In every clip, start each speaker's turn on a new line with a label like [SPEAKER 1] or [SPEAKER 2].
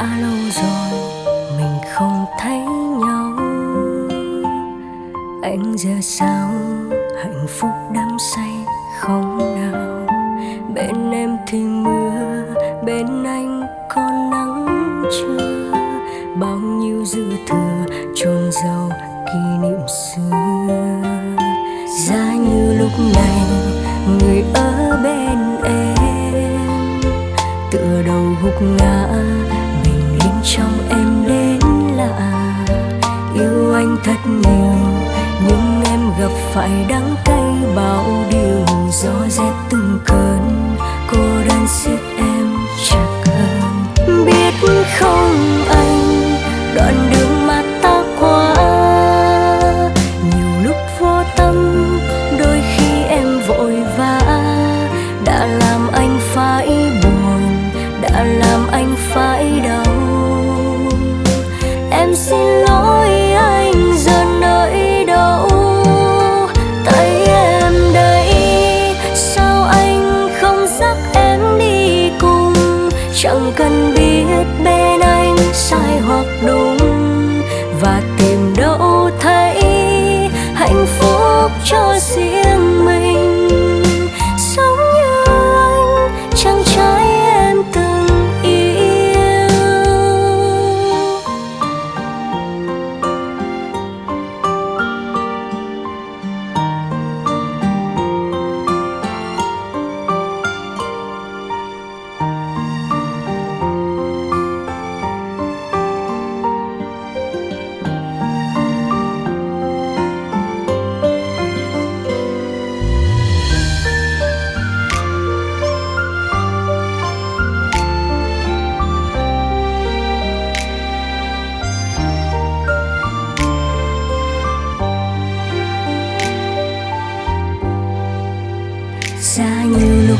[SPEAKER 1] đã lâu rồi, mình không thấy nhau. Anh giờ sao, hạnh phúc đắm say không nào? Bên em thì mưa, bên anh còn nắng chưa? Bao nhiêu dư thừa chôn giàu kỷ niệm xưa. Ra như lúc này, người ở bên em. Tựa đầu gục ngã phải đắng cay bao điều gió rét từng cơn, cô đơn siết em chặt hơn. Biết không anh, đoạn đường mà ta qua, nhiều lúc vô tâm, đôi khi em vội vã, đã làm anh phải đủ.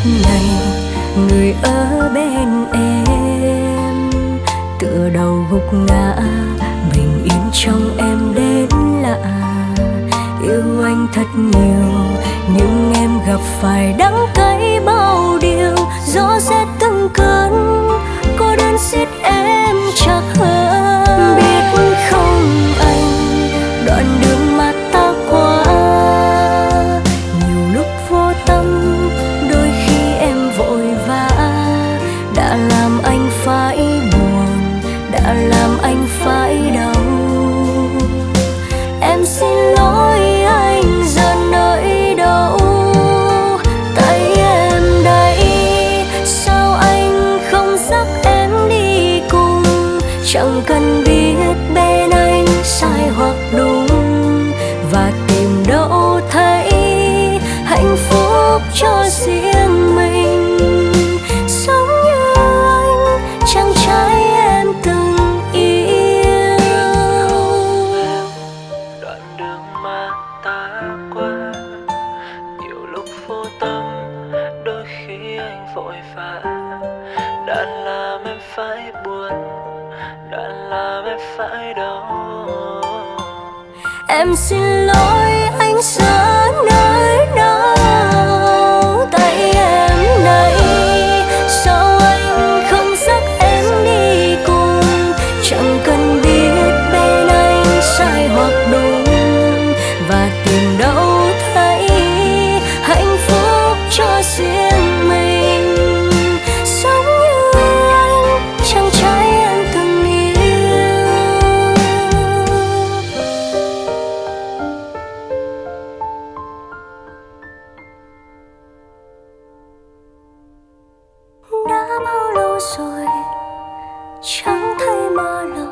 [SPEAKER 1] Ngày này, người ở bên em. Tựa đầu gục ngã bình yên trong em đến lạ. Yêu anh thật nhiều, nhưng em gặp phải đắng cay bao điều. Gió rét từng cơn cô đơn xiết qua. Nhiều lúc vô tâm, đôi khi anh vội vã đã làm em phải buồn, đã làm em phải đau. Em xin lỗi anh sao? bao lâu rồi? Chẳng thấy
[SPEAKER 2] mà
[SPEAKER 1] lời